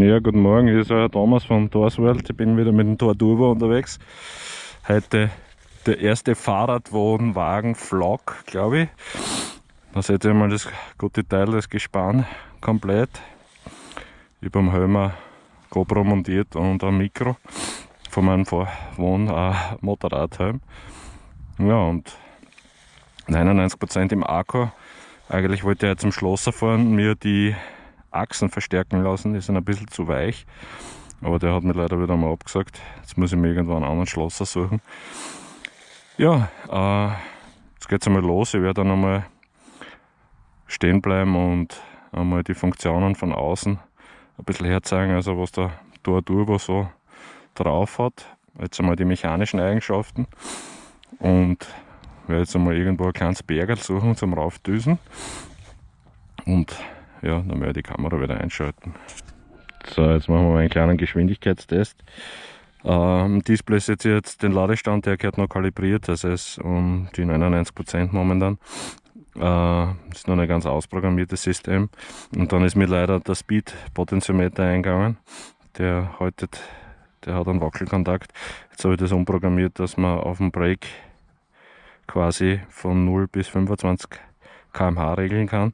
Ja, guten Morgen, hier ist euer Thomas von Torsworld. Ich bin wieder mit dem Tor Turbo unterwegs. Heute der erste Fahrradwohnwagen-Vlog, glaube ich. Da seht ihr mal das gute Teil, das Gespann komplett. Über dem Helmer GoPro montiert und ein Mikro von meinem Wohn äh. Ja, und 99% im Akku. Eigentlich wollte ich zum Schlosser fahren, mir die Achsen verstärken lassen, die sind ein bisschen zu weich. Aber der hat mir leider wieder mal abgesagt. Jetzt muss ich mir irgendwo einen anderen Schlosser suchen. Ja, äh, jetzt geht es einmal los. Ich werde dann einmal stehen bleiben und einmal die Funktionen von außen ein bisschen herzeigen, also was der Tor so drauf hat. Jetzt einmal die mechanischen Eigenschaften und werde jetzt einmal irgendwo ein kleines Bergel suchen zum Raufdüsen und ja, dann werde ich die Kamera wieder einschalten. So, jetzt machen wir mal einen kleinen Geschwindigkeitstest. Ähm, Display ist jetzt den Ladestand, der gehört noch kalibriert, das ist um die 99% momentan. Äh, ist noch ein ganz ausprogrammiertes System. Und dann ist mir leider der Speed-Potentiometer eingegangen. Der haltet, der hat einen Wackelkontakt. Jetzt habe ich das umprogrammiert, dass man auf dem Brake quasi von 0 bis 25 km/h regeln kann.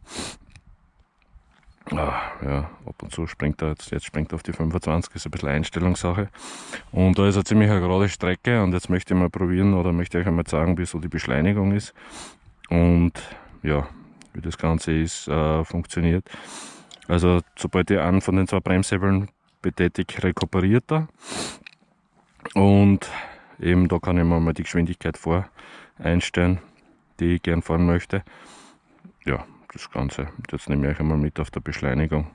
Ah, ja, ab und zu springt er jetzt, jetzt springt er auf die 25, ist ein bisschen Einstellungssache. Und da ist eine ziemlich eine gerade Strecke und jetzt möchte ich mal probieren oder möchte ich euch einmal zeigen, wie so die Beschleunigung ist und ja, wie das Ganze ist, äh, funktioniert. Also sobald ihr einen von den zwei Bremshebeln betätigt, rekuperiert er und eben da kann ich mir mal die Geschwindigkeit vor einstellen, die ich gern fahren möchte. Ja, das Ganze. Jetzt nehme ich euch einmal mit auf der Beschleunigung.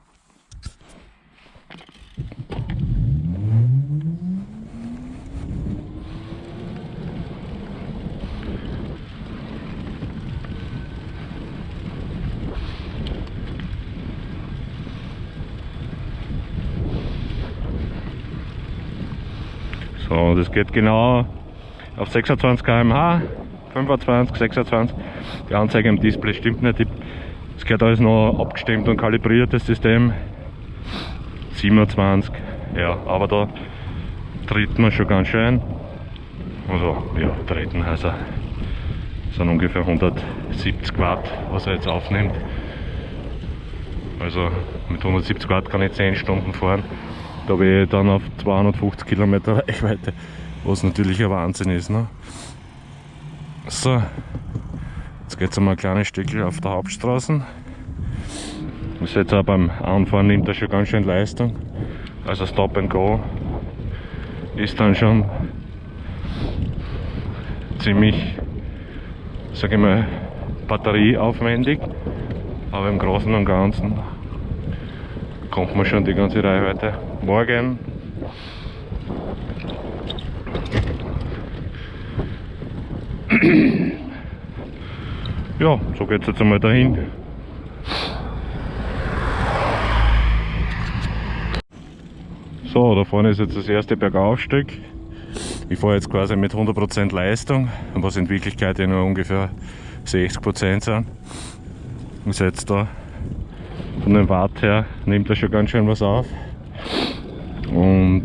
So, das geht genau auf 26 km/h, 25, 26. Die Anzeige im Display stimmt nicht. Es gehört alles noch abgestimmt und kalibriert, das System. 27, ja, aber da tritt man schon ganz schön. Also, ja, treten also sind ungefähr 170 Watt, was er jetzt aufnimmt. Also mit 170 Watt kann ich 10 Stunden fahren. Da bin ich dann auf 250 Kilometer Reichweite, was natürlich ein Wahnsinn ist. Ne? So, Jetzt geht es einmal ein kleines Stückchen auf der Hauptstraße. Das jetzt auch beim Anfahren nimmt er schon ganz schön Leistung. Also Stop and Go ist dann schon ziemlich, sage ich mal, batterieaufwendig. Aber im Großen und Ganzen kommt man schon die ganze Reichweite. Morgen ja, so geht es jetzt einmal dahin. So, da vorne ist jetzt das erste Bergaufstück. Ich fahre jetzt quasi mit 100% Leistung, was in Wirklichkeit ja nur ungefähr 60% sind. Und jetzt da von dem Watt her nimmt er schon ganz schön was auf. Und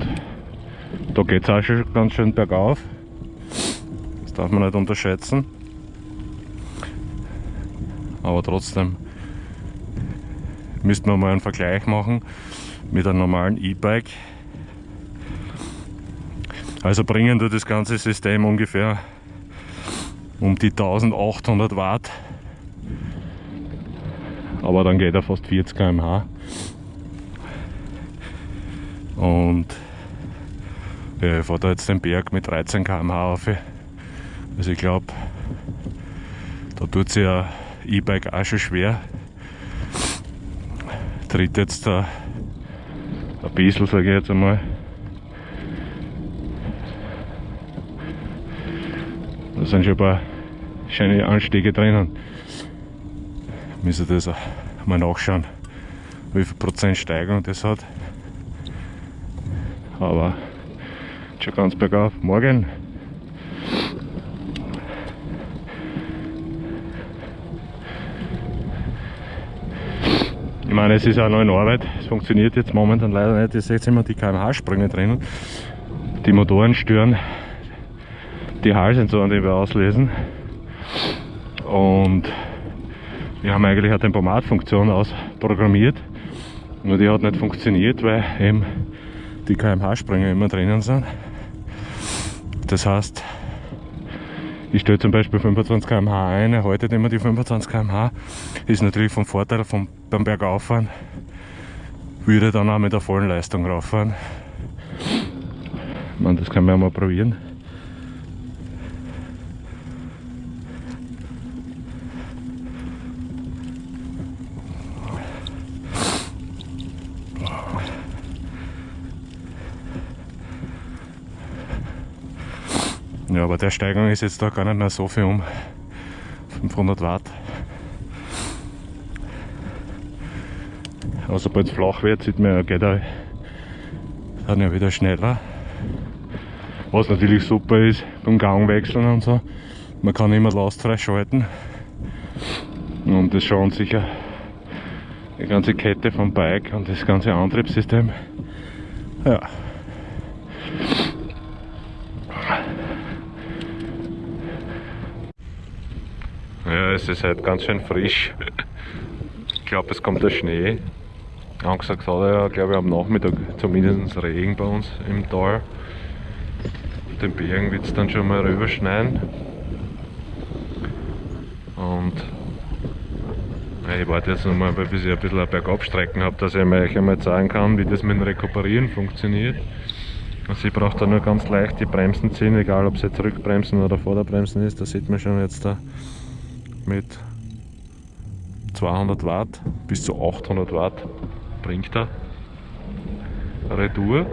da geht es auch schon ganz schön bergauf. Darf man nicht unterschätzen aber trotzdem müssten wir mal einen Vergleich machen mit einem normalen E-Bike. Also bringen wir das ganze System ungefähr um die 1800 Watt. Aber dann geht er fast 40 km/h. Und ja, ich fahre da jetzt den Berg mit 13 km/h auf. Also ich glaube, da tut sich ja E-Bike auch schon schwer. Tritt jetzt da ein bisschen, sage ich jetzt einmal. Da sind schon ein paar schöne Anstiege drinnen. Müssen das mal nachschauen, wie viel Prozent Steigung das hat. Aber schon ganz bergauf. Morgen meine, es ist auch noch in Arbeit. Es funktioniert jetzt momentan leider nicht. Ihr seht immer die kmh-Sprünge drinnen. Die Motoren stören die Hallsensoren, die wir auslesen. Und wir haben eigentlich eine Tempomatfunktion ausprogrammiert. Nur die hat nicht funktioniert, weil eben die kmh-Sprünge immer drinnen sind. Das heißt, ich stelle zum Beispiel 25 km/h ein, haltet immer die 25 km/h. Ist natürlich vom Vorteil vom, beim Bergauffahren. Würde dann auch mit der vollen Leistung rauffahren. Man, das kann man ja mal probieren. Ja, aber der Steigung ist jetzt da gar nicht mehr so viel um 500 Watt. Aber sobald es flach wird, sieht man, geht er dann ja wieder schneller. Was natürlich super ist beim Gangwechseln und so. Man kann immer lastfrei schalten. Und das schaut sicher die ganze Kette vom Bike und das ganze Antriebssystem. Ja. Ja, es ist halt ganz schön frisch. Ich glaube, es kommt der Schnee. Angesagt hat er ja, glaube ich, am Nachmittag zumindest Regen bei uns im Tal. Auf den Bergen wird es dann schon mal rüberschneien. Und ich warte jetzt nochmal, bis ich ein bisschen Bergabstrecken habe, dass ich euch einmal zeigen kann, wie das mit dem Rekuperieren funktioniert. Also ich brauche da nur ganz leicht die Bremsen ziehen, egal ob es jetzt Rückbremsen oder Vorderbremsen ist, da sieht man schon jetzt da mit 200 Watt bis zu 800 Watt bringt er Retour.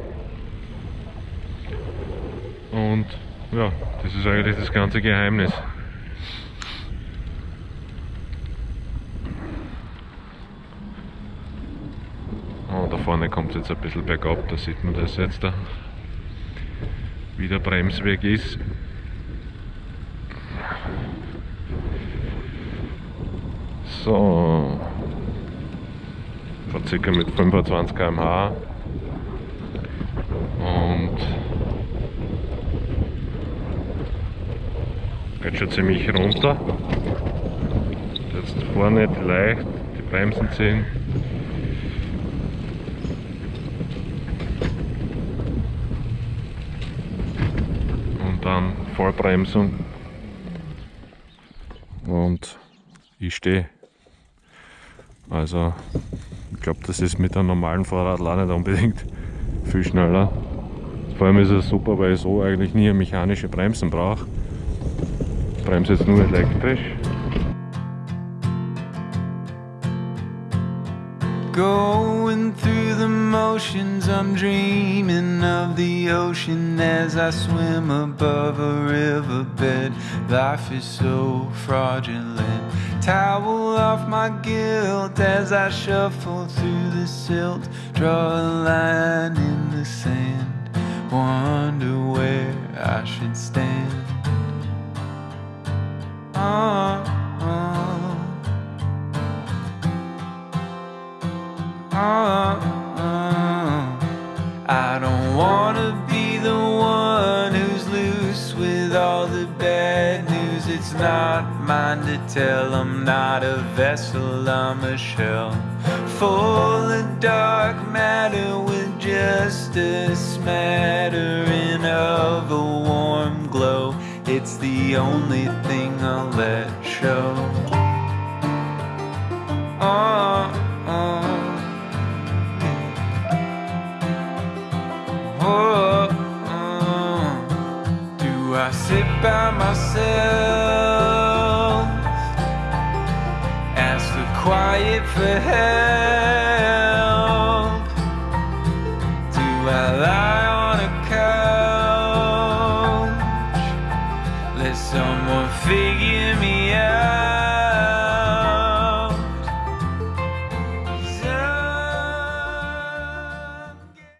Und ja, das ist eigentlich das ganze Geheimnis. Und da vorne kommt es jetzt ein bisschen bergab, da sieht man das jetzt da, wie der Bremsweg ist. So. Circa mit 25 km/h. Und geht schon ziemlich runter. Jetzt vorne leicht die Bremsen ziehen. Und dann Vollbremsung. Und ich stehe. Also ich glaube, das ist mit einem normalen Fahrrad auch nicht unbedingt viel schneller. Vor allem ist es super, weil ich so eigentlich nie mechanische Bremsen brauche. Ich bremse jetzt nur elektrisch. Going through the motions, I'm dreaming of the ocean as I swim above a riverbed. Life is so fraudulent. Towel off my guilt as I shuffle through the silt. Draw a line in the sand, wonder where I should stand. Oh, oh. Oh, oh. I don't wanna be the one who's loose with all the bad news. It's not mine to tell. I'm not a vessel, I'm a shell. Full of dark matter with just a smattering of a warm glow. It's the only thing I'll let show. Oh. By myself? quiet for help.